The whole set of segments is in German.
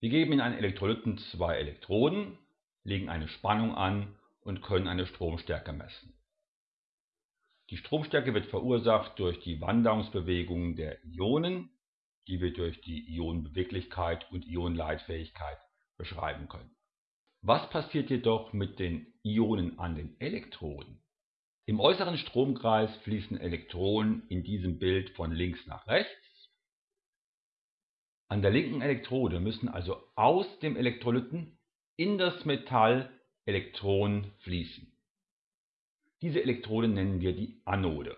Wir geben in einen Elektrolyten zwei Elektroden, legen eine Spannung an und können eine Stromstärke messen. Die Stromstärke wird verursacht durch die Wanderungsbewegungen der Ionen, die wir durch die Ionenbeweglichkeit und Ionenleitfähigkeit beschreiben können. Was passiert jedoch mit den Ionen an den Elektroden? Im äußeren Stromkreis fließen Elektronen in diesem Bild von links nach rechts. An der linken Elektrode müssen also aus dem Elektrolyten in das Metall Elektronen fließen. Diese Elektrode nennen wir die Anode.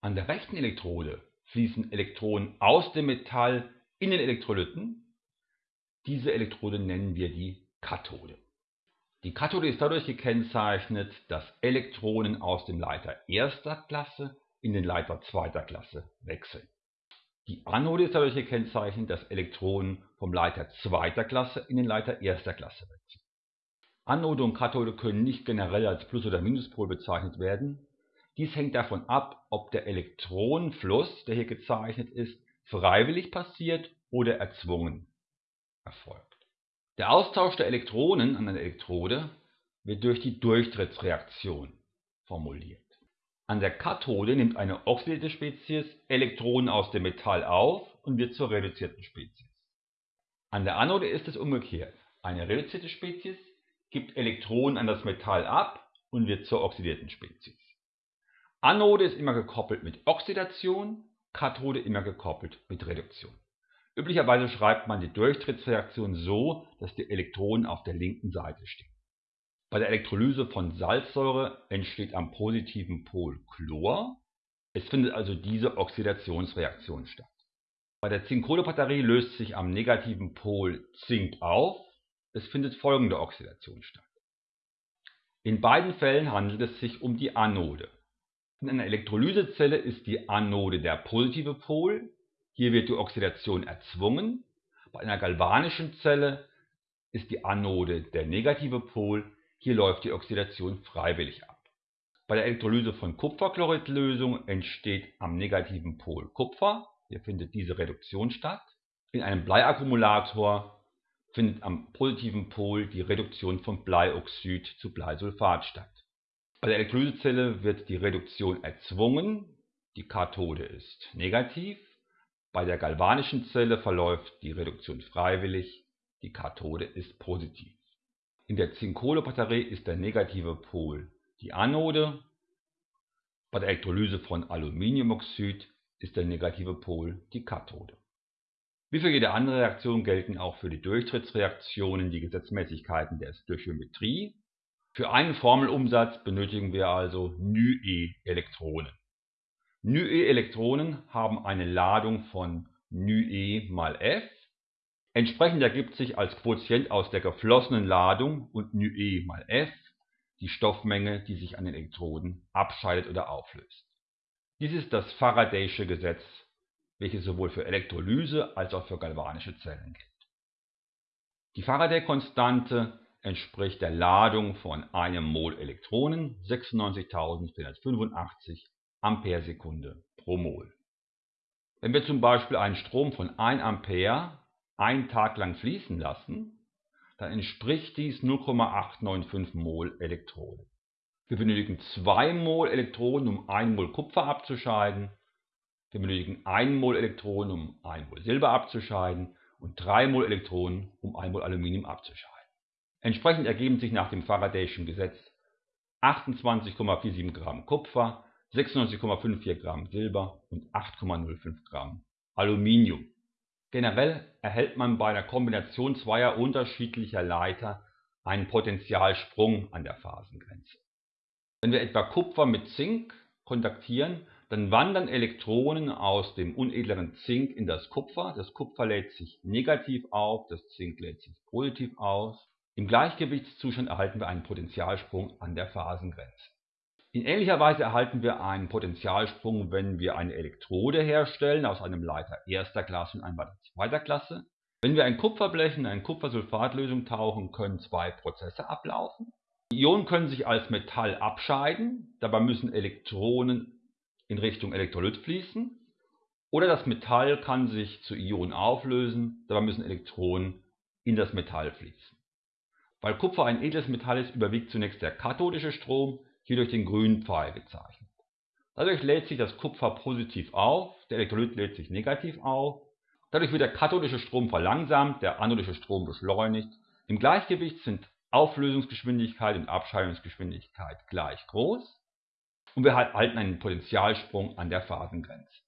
An der rechten Elektrode fließen Elektronen aus dem Metall in den Elektrolyten. Diese Elektrode nennen wir die Kathode. Die Kathode ist dadurch gekennzeichnet, dass Elektronen aus dem Leiter erster Klasse in den Leiter zweiter Klasse wechseln. Die Anode ist dadurch gekennzeichnet, dass Elektronen vom Leiter zweiter Klasse in den Leiter erster Klasse wechseln. Anode und Kathode können nicht generell als Plus- oder Minuspol bezeichnet werden. Dies hängt davon ab, ob der Elektronenfluss, der hier gezeichnet ist, freiwillig passiert oder erzwungen erfolgt. Der Austausch der Elektronen an einer Elektrode wird durch die Durchtrittsreaktion formuliert. An der Kathode nimmt eine oxidierte Spezies Elektronen aus dem Metall auf und wird zur reduzierten Spezies. An der Anode ist es umgekehrt. Eine reduzierte Spezies gibt Elektronen an das Metall ab und wird zur oxidierten Spezies. Anode ist immer gekoppelt mit Oxidation, Kathode immer gekoppelt mit Reduktion. Üblicherweise schreibt man die Durchtrittsreaktion so, dass die Elektronen auf der linken Seite stehen. Bei der Elektrolyse von Salzsäure entsteht am positiven Pol Chlor. Es findet also diese Oxidationsreaktion statt. Bei der Zinkkohlebatterie löst sich am negativen Pol Zink auf. Es findet folgende Oxidation statt. In beiden Fällen handelt es sich um die Anode. In einer Elektrolysezelle ist die Anode der positive Pol, hier wird die Oxidation erzwungen. Bei einer galvanischen Zelle ist die Anode der negative Pol, hier läuft die Oxidation freiwillig ab. Bei der Elektrolyse von Kupferchloridlösung entsteht am negativen Pol Kupfer, hier findet diese Reduktion statt. In einem Bleiakkumulator findet am positiven Pol die Reduktion von Bleioxid zu Bleisulfat statt. Bei der Elektrolysezelle wird die Reduktion erzwungen, die Kathode ist negativ bei der galvanischen Zelle verläuft die Reduktion freiwillig, die Kathode ist positiv. In der Zinkkohlebatterie ist der negative Pol die Anode, bei der Elektrolyse von Aluminiumoxid ist der negative Pol die Kathode. Wie für jede andere Reaktion gelten auch für die Durchtrittsreaktionen die Gesetzmäßigkeiten der Stöchiometrie. Für einen Formelumsatz benötigen wir also E-Elektronen. E-Elektronen haben eine Ladung von E mal F Entsprechend ergibt sich als Quotient aus der geflossenen Ladung und νe mal F die Stoffmenge, die sich an den Elektroden abscheidet oder auflöst. Dies ist das Faradaysche Gesetz, welches sowohl für Elektrolyse als auch für galvanische Zellen gilt. Die Faraday-Konstante entspricht der Ladung von einem Mol Elektronen 96.485 Ampere-Sekunde pro Mol. Wenn wir zum Beispiel einen Strom von 1 Ampere einen Tag lang fließen lassen, dann entspricht dies 0,895 Mol Elektronen. Wir benötigen 2 Mol Elektronen, um 1 Mol Kupfer abzuscheiden. Wir benötigen 1 Mol Elektronen, um 1 Mol Silber abzuscheiden und 3 Mol Elektronen, um 1 Mol Aluminium abzuscheiden. Entsprechend ergeben sich nach dem Faradayschen Gesetz 28,47 Gramm Kupfer, 96,54 Gramm Silber und 8,05 Gramm Aluminium. Generell erhält man bei der Kombination zweier unterschiedlicher Leiter einen Potentialsprung an der Phasengrenze. Wenn wir etwa Kupfer mit Zink kontaktieren, dann wandern Elektronen aus dem unedleren Zink in das Kupfer. Das Kupfer lädt sich negativ auf, das Zink lädt sich positiv aus. Im Gleichgewichtszustand erhalten wir einen Potentialsprung an der Phasengrenze. In ähnlicher Weise erhalten wir einen Potentialsprung, wenn wir eine Elektrode herstellen aus einem Leiter erster Klasse und einem Leiter zweiter Klasse. Wenn wir ein Kupferblech in eine Kupfersulfatlösung tauchen, können zwei Prozesse ablaufen. Die Ionen können sich als Metall abscheiden, dabei müssen Elektronen in Richtung Elektrolyt fließen. Oder das Metall kann sich zu Ionen auflösen, dabei müssen Elektronen in das Metall fließen. Weil Kupfer ein edles Metall ist, überwiegt zunächst der kathodische Strom, hier durch den grünen Pfeil gezeichnet. Dadurch lädt sich das Kupfer positiv auf, der Elektrolyt lädt sich negativ auf. Dadurch wird der kathodische Strom verlangsamt, der anodische Strom beschleunigt. Im Gleichgewicht sind Auflösungsgeschwindigkeit und Abscheidungsgeschwindigkeit gleich groß und wir erhalten einen Potentialsprung an der Phasengrenze.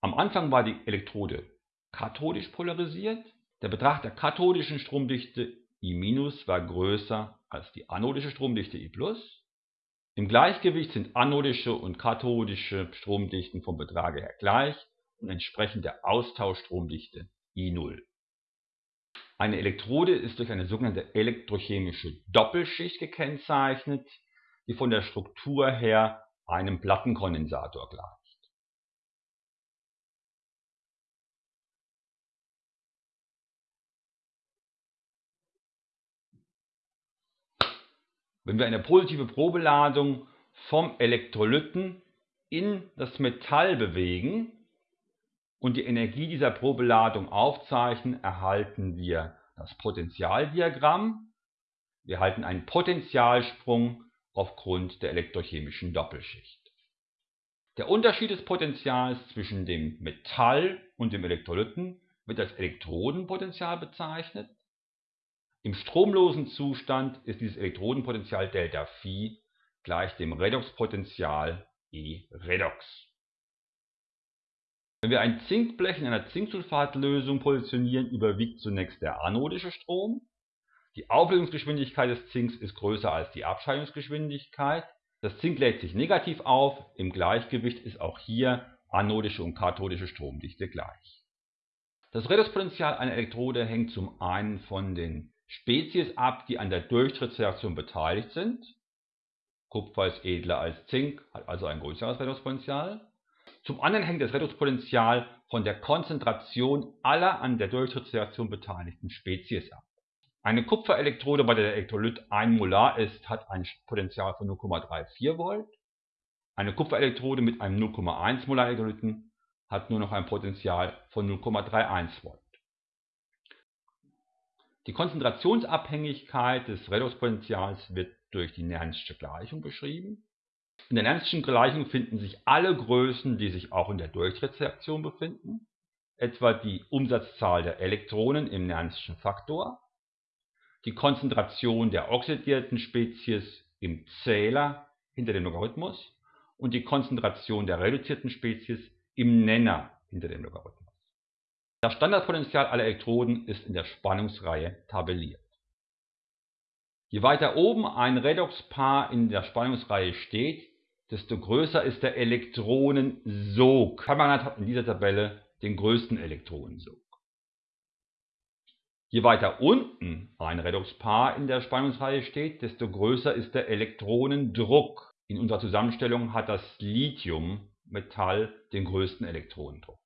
Am Anfang war die Elektrode kathodisch polarisiert. Der Betrag der kathodischen Stromdichte I- war größer als die anodische Stromdichte I+. Im Gleichgewicht sind anodische und kathodische Stromdichten vom Betrag her gleich und entsprechend der Austauschstromdichte I0. Eine Elektrode ist durch eine sogenannte elektrochemische Doppelschicht gekennzeichnet, die von der Struktur her einem Plattenkondensator gleicht. Wenn wir eine positive Probeladung vom Elektrolyten in das Metall bewegen und die Energie dieser Probeladung aufzeichnen, erhalten wir das Potentialdiagramm. Wir erhalten einen Potentialsprung aufgrund der elektrochemischen Doppelschicht. Der Unterschied des Potentials zwischen dem Metall und dem Elektrolyten wird als Elektrodenpotential bezeichnet im stromlosen Zustand ist dieses Elektrodenpotential Δφ gleich dem Redoxpotential E redox. Wenn wir ein Zinkblech in einer Zinksulfatlösung positionieren, überwiegt zunächst der anodische Strom. Die Auflösungsgeschwindigkeit des Zinks ist größer als die Abscheidungsgeschwindigkeit. Das Zink lädt sich negativ auf, im Gleichgewicht ist auch hier anodische und kathodische Stromdichte gleich. Das Redoxpotential einer Elektrode hängt zum einen von den Spezies ab, die an der Durchtrittsreaktion beteiligt sind. Kupfer ist edler als Zink, hat also ein größeres Redoxpotential. Zum anderen hängt das Redoxpotential von der Konzentration aller an der Durchtrittsreaktion beteiligten Spezies ab. Eine Kupferelektrode, bei der der Elektrolyt 1 Molar ist, hat ein Potential von 0,34 Volt. Eine Kupferelektrode mit einem 0,1 Molar Elektrolyten hat nur noch ein Potential von 0,31 Volt. Die Konzentrationsabhängigkeit des Redoxpotentials wird durch die Nernstsche Gleichung beschrieben. In der Nernstschen Gleichung finden sich alle Größen, die sich auch in der Durchtrittsreaktion befinden, etwa die Umsatzzahl der Elektronen im Nernstschen Faktor, die Konzentration der oxidierten Spezies im Zähler hinter dem Logarithmus und die Konzentration der reduzierten Spezies im Nenner hinter dem Logarithmus. Das Standardpotential aller Elektroden ist in der Spannungsreihe tabelliert. Je weiter oben ein Redoxpaar in der Spannungsreihe steht, desto größer ist der Elektronensog. Permanent hat in dieser Tabelle den größten Elektronensog. Je weiter unten ein Redoxpaar in der Spannungsreihe steht, desto größer ist der Elektronendruck. In unserer Zusammenstellung hat das Lithiummetall den größten Elektronendruck.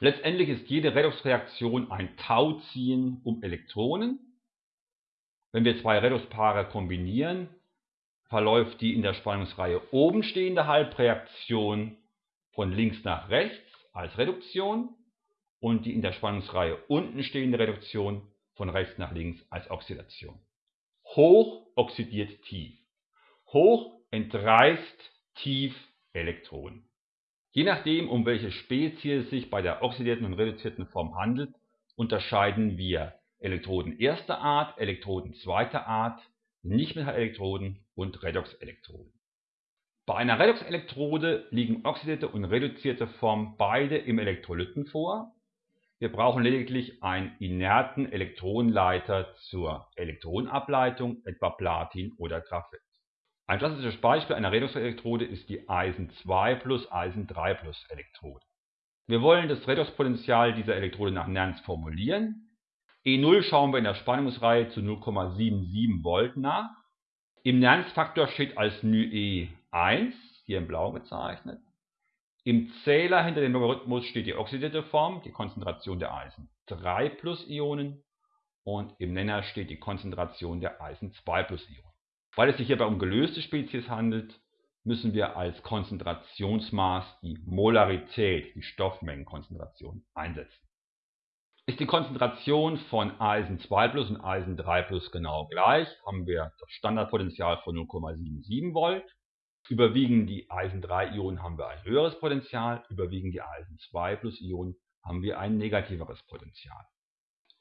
Letztendlich ist jede Redoxreaktion ein Tauziehen um Elektronen. Wenn wir zwei Redoxpaare kombinieren, verläuft die in der Spannungsreihe oben stehende Halbreaktion von links nach rechts als Reduktion und die in der Spannungsreihe unten stehende Reduktion von rechts nach links als Oxidation. Hoch oxidiert tief. Hoch entreißt tief Elektronen. Je nachdem, um welche Spezies es sich bei der oxidierten und reduzierten Form handelt, unterscheiden wir Elektroden erster Art, Elektroden zweiter Art, Nichtmetallelektroden und Redoxelektroden. Bei einer Redoxelektrode liegen oxidierte und reduzierte Form beide im Elektrolyten vor. Wir brauchen lediglich einen inerten Elektronenleiter zur Elektronenableitung, etwa Platin oder Graphit. Ein klassisches Beispiel einer Redoxelektrode ist die Eisen 2 plus Eisen 3 plus Elektrode. Wir wollen das Redoxpotential dieser Elektrode nach Nernst formulieren. E0 schauen wir in der Spannungsreihe zu 0,77 Volt nach. Im Nernst-Faktor steht als νe 1, hier in blau gezeichnet. Im Zähler hinter dem Logarithmus steht die oxidierte Form, die Konzentration der Eisen 3 plus Ionen. Und im Nenner steht die Konzentration der Eisen 2 plus Ionen. Weil es sich hierbei um gelöste Spezies handelt, müssen wir als Konzentrationsmaß die Molarität, die Stoffmengenkonzentration, einsetzen. Ist die Konzentration von Eisen 2 plus und Eisen 3 plus genau gleich, haben wir das Standardpotential von 0,77 Volt. Überwiegen die Eisen 3 Ionen haben wir ein höheres Potential, überwiegen die Eisen 2 plus Ionen haben wir ein negativeres Potential.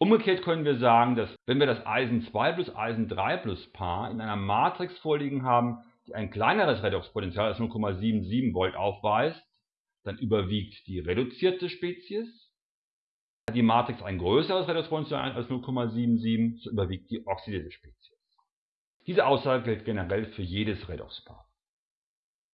Umgekehrt können wir sagen, dass wenn wir das Eisen 2 plus Eisen 3 plus Paar in einer Matrix vorliegen haben, die ein kleineres Redoxpotential als 0,77 Volt aufweist, dann überwiegt die reduzierte Spezies. Hat die Matrix ein größeres Redoxpotential als 0,77, so überwiegt die oxidierte Spezies. Diese Aussage gilt generell für jedes Redoxpaar.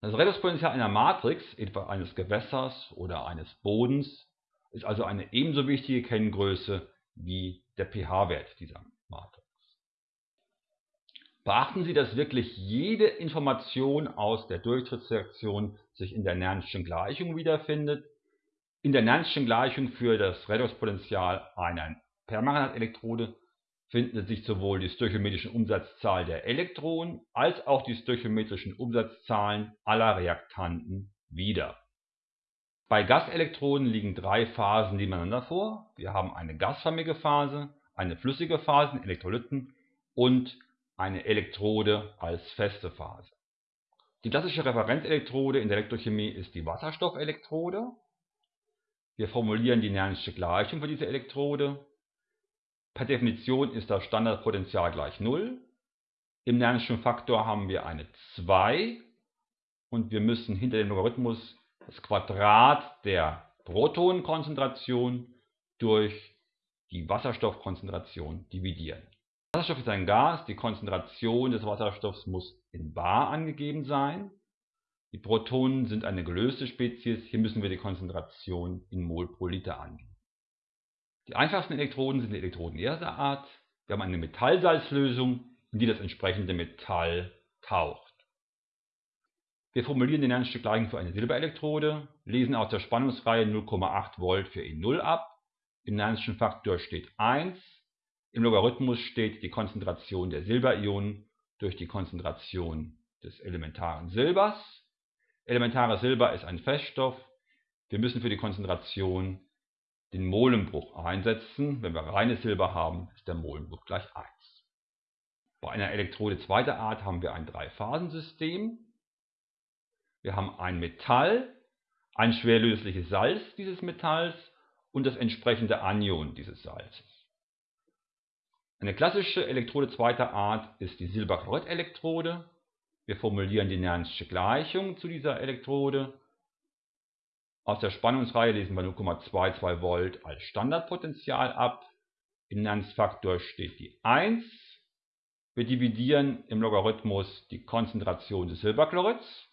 Das Redoxpotential einer Matrix, etwa eines Gewässers oder eines Bodens, ist also eine ebenso wichtige Kenngröße wie der pH-Wert dieser Matrix. Beachten Sie, dass wirklich jede Information aus der Durchtrittsreaktion sich in der Nernstschen Gleichung wiederfindet. In der Nernstschen Gleichung für das Redoxpotential einer Permanentelektrode finden sich sowohl die stöchiometrischen Umsatzzahl der Elektronen als auch die stöchiometrischen Umsatzzahlen aller Reaktanten wieder. Bei Gaselektroden liegen drei Phasen nebeneinander vor. Wir haben eine gasförmige Phase, eine flüssige Phase Elektrolyten und eine Elektrode als feste Phase. Die klassische Referenzelektrode in der Elektrochemie ist die Wasserstoffelektrode. Wir formulieren die Nern'sche Gleichung für diese Elektrode. Per Definition ist das Standardpotential gleich 0. Im Nern'schen Faktor haben wir eine 2 und wir müssen hinter dem Logarithmus das Quadrat der Protonenkonzentration durch die Wasserstoffkonzentration dividieren. Wasserstoff ist ein Gas, die Konzentration des Wasserstoffs muss in bar angegeben sein. Die Protonen sind eine gelöste Spezies, hier müssen wir die Konzentration in Mol pro Liter angeben. Die einfachsten Elektroden sind die Elektroden erster Art. Wir haben eine Metallsalzlösung, in die das entsprechende Metall taucht. Wir formulieren den Nernst'sche Gleichung für eine Silberelektrode, lesen aus der Spannungsreihe 0,8 Volt für E0 ab. Im Nernst'schen Faktor steht 1. Im Logarithmus steht die Konzentration der Silberionen durch die Konzentration des elementaren Silbers. Elementares Silber ist ein Feststoff. Wir müssen für die Konzentration den Molenbruch einsetzen. Wenn wir reines Silber haben, ist der Molenbruch gleich 1. Bei einer Elektrode zweiter Art haben wir ein Dreiphasensystem. Wir haben ein Metall, ein schwerlösliches Salz dieses Metalls und das entsprechende Anion dieses Salzes. Eine klassische Elektrode zweiter Art ist die Silberchlorid-Elektrode. Wir formulieren die Nern'sche Gleichung zu dieser Elektrode. Aus der Spannungsreihe lesen wir 0,22 Volt als Standardpotential ab. Im Nernst-Faktor steht die 1. Wir dividieren im Logarithmus die Konzentration des Silberchlorids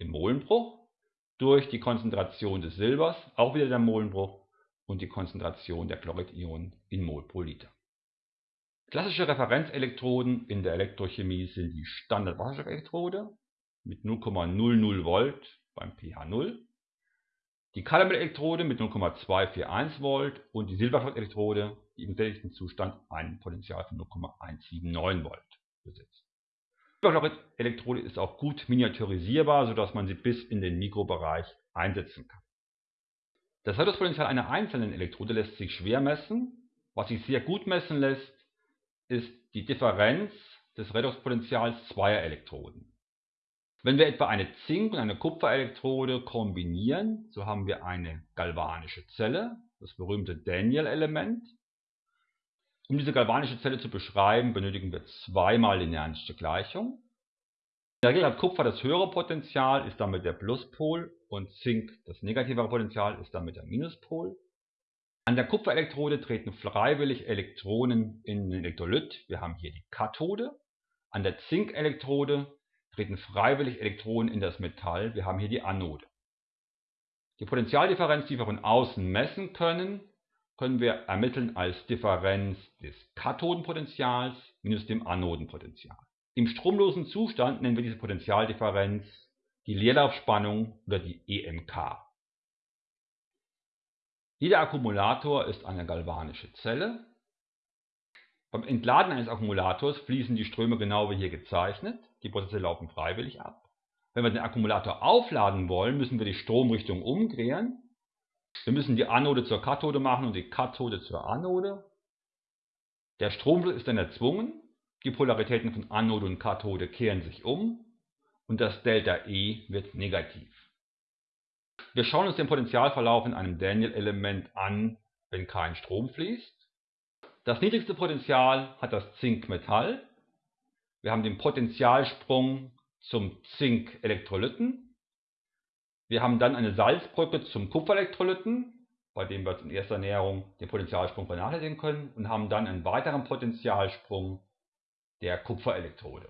im Molenbruch durch die Konzentration des Silbers, auch wieder der Molenbruch, und die Konzentration der Chloridionen in Mol pro Liter. Klassische Referenzelektroden in der Elektrochemie sind die Standardwasserstoffelektrode mit 0,00 Volt beim pH 0, die Kaliumelektrode mit 0,241 Volt und die Silberchlorid-Elektrode, die im sättigten Zustand ein Potential von 0,179 Volt besitzt. Hyperchlorid-Elektrode ist auch gut miniaturisierbar, sodass man sie bis in den Mikrobereich einsetzen kann. Das Redoxpotential einer einzelnen Elektrode lässt sich schwer messen. Was sich sehr gut messen lässt, ist die Differenz des Redoxpotentials zweier Elektroden. Wenn wir etwa eine Zink- und eine Kupferelektrode kombinieren, so haben wir eine galvanische Zelle, das berühmte Daniel-Element. Um diese galvanische Zelle zu beschreiben, benötigen wir zweimal die Nern'sche Gleichung. In der Regel hat Kupfer das höhere Potential, ist damit der Pluspol und Zink das negativere Potential, ist damit der Minuspol. An der Kupferelektrode treten freiwillig Elektronen in den Elektrolyt. Wir haben hier die Kathode. An der Zinkelektrode treten freiwillig Elektronen in das Metall. Wir haben hier die Anode. Die Potentialdifferenz, die wir von außen messen können, können wir ermitteln als Differenz des Kathodenpotentials minus dem Anodenpotential. Im stromlosen Zustand nennen wir diese Potentialdifferenz die Leerlaufspannung oder die EMK. Jeder Akkumulator ist eine galvanische Zelle. Beim Entladen eines Akkumulators fließen die Ströme genau wie hier gezeichnet. Die Prozesse laufen freiwillig ab. Wenn wir den Akkumulator aufladen wollen, müssen wir die Stromrichtung umdrehen Wir müssen die Anode zur Kathode machen und die Kathode zur Anode. Der Stromfluss ist dann erzwungen, die Polaritäten von Anode und Kathode kehren sich um und das Delta E wird negativ. Wir schauen uns den Potentialverlauf in einem Daniell-Element an, wenn kein Strom fließt. Das niedrigste Potential hat das Zinkmetall. Wir haben den Potentialsprung zum Zink-Elektrolyten. Wir haben dann eine Salzbrücke zum Kupferelektrolyten, bei dem wir in erster Näherung den Potentialsprung vernachlässigen können und haben dann einen weiteren Potentialsprung der Kupferelektrode.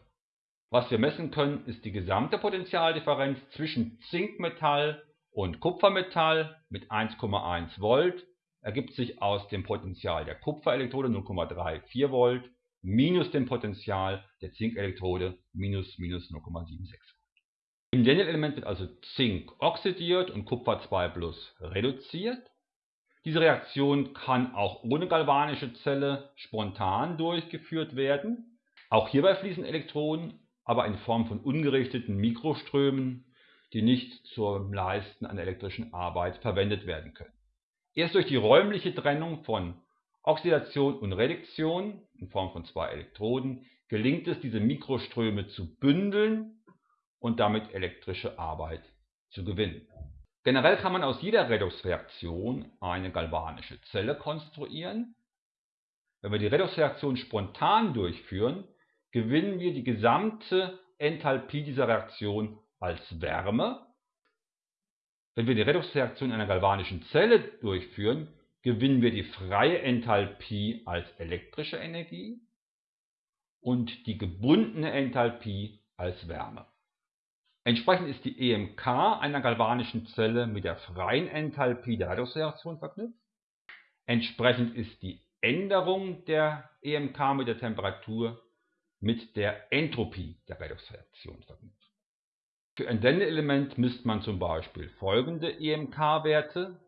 Was wir messen können, ist die gesamte Potentialdifferenz zwischen Zinkmetall und Kupfermetall mit 1,1 Volt ergibt sich aus dem Potential der Kupferelektrode 0,34 Volt minus dem Potential der Zinkelektrode minus minus 0,76 Volt. Im Daniel-Element wird also Zink oxidiert und Kupfer 2 plus reduziert. Diese Reaktion kann auch ohne galvanische Zelle spontan durchgeführt werden. Auch hierbei fließen Elektronen, aber in Form von ungerichteten Mikroströmen, die nicht zum Leisten einer elektrischen Arbeit verwendet werden können. Erst durch die räumliche Trennung von Oxidation und Reduktion in Form von zwei Elektroden gelingt es, diese Mikroströme zu bündeln und damit elektrische Arbeit zu gewinnen. Generell kann man aus jeder Redoxreaktion eine galvanische Zelle konstruieren. Wenn wir die Redoxreaktion spontan durchführen, gewinnen wir die gesamte Enthalpie dieser Reaktion als Wärme. Wenn wir die Redoxreaktion einer galvanischen Zelle durchführen, gewinnen wir die freie Enthalpie als elektrische Energie und die gebundene Enthalpie als Wärme. Entsprechend ist die EMK einer galvanischen Zelle mit der freien Enthalpie der Redoxreaktion verknüpft. Entsprechend ist die Änderung der EMK mit der Temperatur mit der Entropie der Redoxreaktion verknüpft. Für ein Denne-Element misst man zum Beispiel folgende EMK-Werte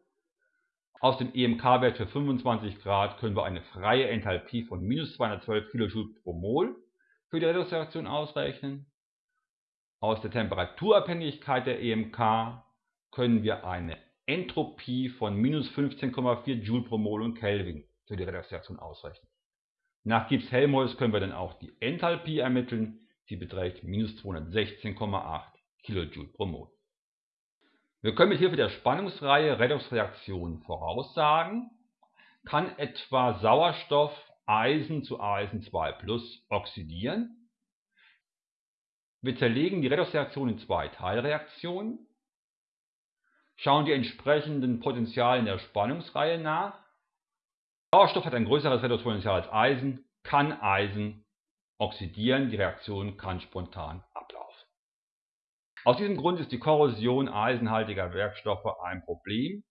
aus dem EMK-Wert für 25 Grad können wir eine freie Enthalpie von minus 212 kJ pro Mol für die Redoxreaktion ausrechnen. Aus der Temperaturabhängigkeit der EMK können wir eine Entropie von minus 15,4 Joule pro Mol und Kelvin für die Redoxreaktion ausrechnen. Nach Gibbs-Helmholtz können wir dann auch die Enthalpie ermitteln. Sie beträgt minus 216,8 kJ pro Mol. Wir können mit Hilfe der Spannungsreihe Redoxreaktionen voraussagen, kann etwa Sauerstoff Eisen zu Eisen 2 plus oxidieren. Wir zerlegen die Redoxreaktion in zwei Teilreaktionen, schauen die entsprechenden Potentiale in der Spannungsreihe nach. Sauerstoff hat ein größeres Redoxpotential als Eisen, kann Eisen oxidieren, die Reaktion kann spontan aus diesem Grund ist die Korrosion eisenhaltiger Werkstoffe ein Problem.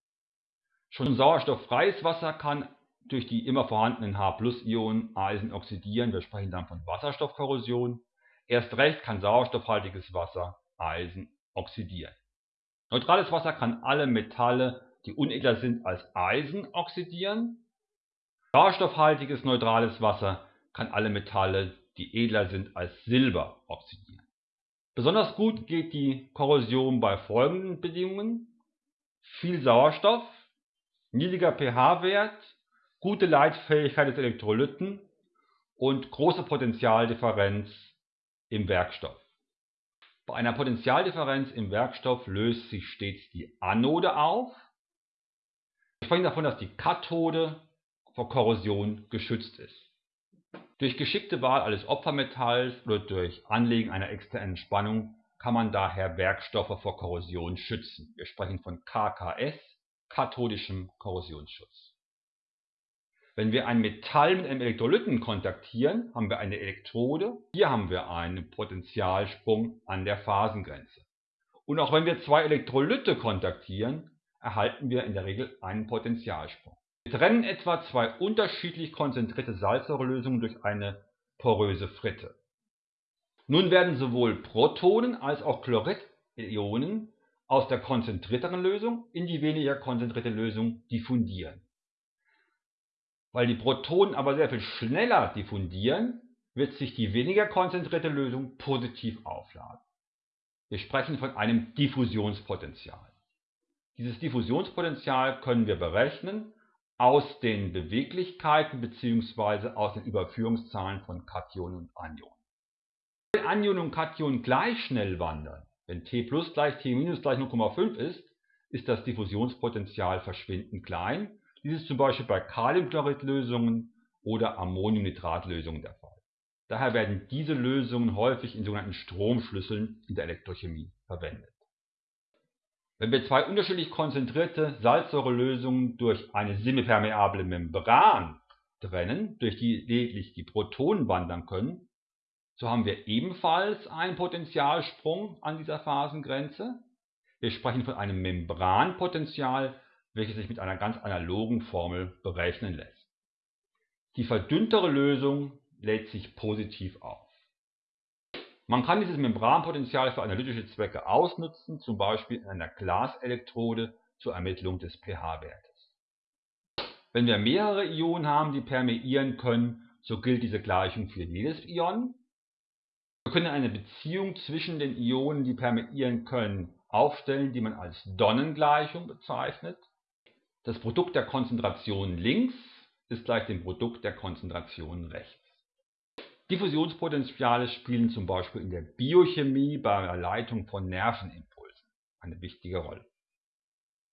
Schon sauerstofffreies Wasser kann durch die immer vorhandenen H+-Ionen Eisen oxidieren, wir sprechen dann von Wasserstoffkorrosion. Erst recht kann sauerstoffhaltiges Wasser Eisen oxidieren. Neutrales Wasser kann alle Metalle, die unedler sind, als Eisen oxidieren. Sauerstoffhaltiges neutrales Wasser kann alle Metalle, die edler sind, als Silber oxidieren. Besonders gut geht die Korrosion bei folgenden Bedingungen: viel Sauerstoff, niedriger pH-Wert, gute Leitfähigkeit des Elektrolyten und große Potentialdifferenz im Werkstoff. Bei einer Potentialdifferenz im Werkstoff löst sich stets die Anode auf. Wir sprechen davon, dass die Kathode vor Korrosion geschützt ist. Durch geschickte Wahl eines Opfermetalls oder durch Anlegen einer externen Spannung kann man daher Werkstoffe vor Korrosion schützen. Wir sprechen von KKS, kathodischem Korrosionsschutz. Wenn wir ein Metall mit einem Elektrolyten kontaktieren, haben wir eine Elektrode. Hier haben wir einen Potentialsprung an der Phasengrenze. Und auch wenn wir zwei Elektrolyte kontaktieren, erhalten wir in der Regel einen Potentialsprung. Wir trennen etwa zwei unterschiedlich konzentrierte Salzsäurelösungen durch eine poröse Fritte. Nun werden sowohl Protonen als auch Chloridionen aus der konzentrierteren Lösung in die weniger konzentrierte Lösung diffundieren. Weil die Protonen aber sehr viel schneller diffundieren, wird sich die weniger konzentrierte Lösung positiv aufladen. Wir sprechen von einem Diffusionspotential. Dieses Diffusionspotential können wir berechnen aus den Beweglichkeiten bzw. aus den Überführungszahlen von Kationen und Anionen. Wenn Anionen und Kationen gleich schnell wandern, wenn T plus gleich T minus gleich 0,5 ist, ist das Diffusionspotenzial verschwindend klein. Dies ist zum Beispiel bei Kaliumchloridlösungen oder Ammoniumnitratlösungen der Fall. Daher werden diese Lösungen häufig in sogenannten Stromschlüsseln in der Elektrochemie verwendet. Wenn wir zwei unterschiedlich konzentrierte Salzsäurelösungen durch eine semipermeable Membran trennen, durch die lediglich die Protonen wandern können, so haben wir ebenfalls einen Potentialsprung an dieser Phasengrenze. Wir sprechen von einem Membranpotential, welches sich mit einer ganz analogen Formel berechnen lässt. Die verdünntere Lösung lädt sich positiv auf. Man kann dieses Membranpotential für analytische Zwecke ausnutzen, zum Beispiel in einer Glaselektrode zur Ermittlung des pH-Wertes. Wenn wir mehrere Ionen haben, die permeieren können, so gilt diese Gleichung für jedes Ion. Wir können eine Beziehung zwischen den Ionen, die permeieren können, aufstellen, die man als Donnengleichung bezeichnet. Das Produkt der Konzentrationen links ist gleich dem Produkt der Konzentrationen rechts. Diffusionspotenziale spielen zum Beispiel in der Biochemie bei der Leitung von Nervenimpulsen eine wichtige Rolle